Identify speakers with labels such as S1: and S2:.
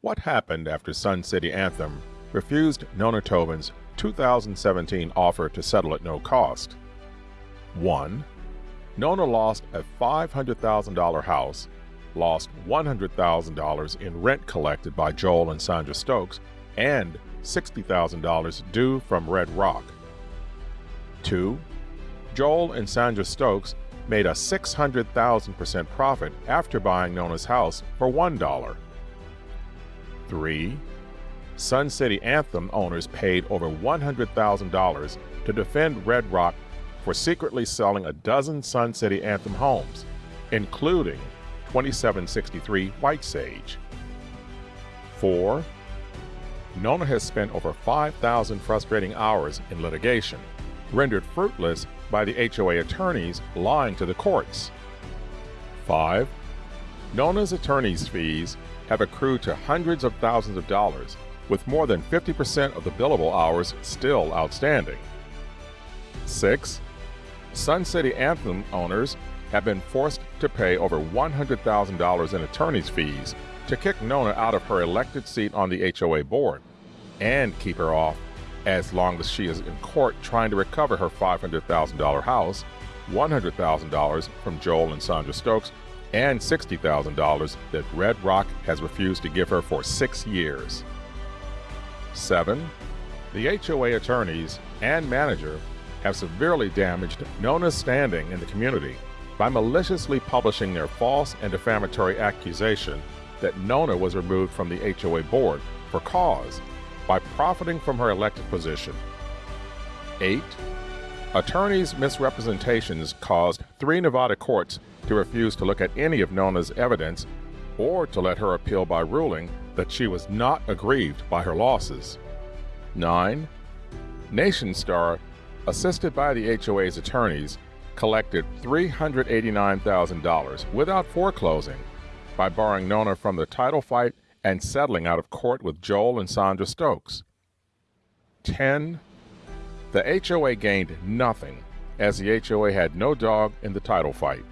S1: What happened after Sun City Anthem refused Nona Tobin's 2017 offer to settle at no cost? 1. Nona lost a $500,000 house, lost $100,000 in rent collected by Joel and Sandra Stokes, and $60,000 due from Red Rock. 2. Joel and Sandra Stokes made a 600,000% profit after buying Nona's house for $1. 3. Sun City Anthem owners paid over $100,000 to defend Red Rock for secretly selling a dozen Sun City Anthem homes, including 2763 White Sage. 4. Nona has spent over 5,000 frustrating hours in litigation, rendered fruitless by the HOA attorneys lying to the courts. 5. Nona's attorney's fees have accrued to hundreds of thousands of dollars, with more than 50% of the billable hours still outstanding. 6. Sun City Anthem owners have been forced to pay over $100,000 in attorney's fees to kick Nona out of her elected seat on the HOA board and keep her off as long as she is in court trying to recover her $500,000 house, $100,000 from Joel and Sandra Stokes, and $60,000 that Red Rock has refused to give her for six years. 7. The HOA attorneys and manager have severely damaged Nona's standing in the community by maliciously publishing their false and defamatory accusation that Nona was removed from the HOA board for cause by profiting from her elected position. 8. Attorneys' misrepresentations caused three Nevada courts to refuse to look at any of Nona's evidence or to let her appeal by ruling that she was not aggrieved by her losses. 9. NationStar, assisted by the HOA's attorneys, collected $389,000 without foreclosing by barring Nona from the title fight and settling out of court with Joel and Sandra Stokes. 10. The HOA gained nothing as the HOA had no dog in the title fight.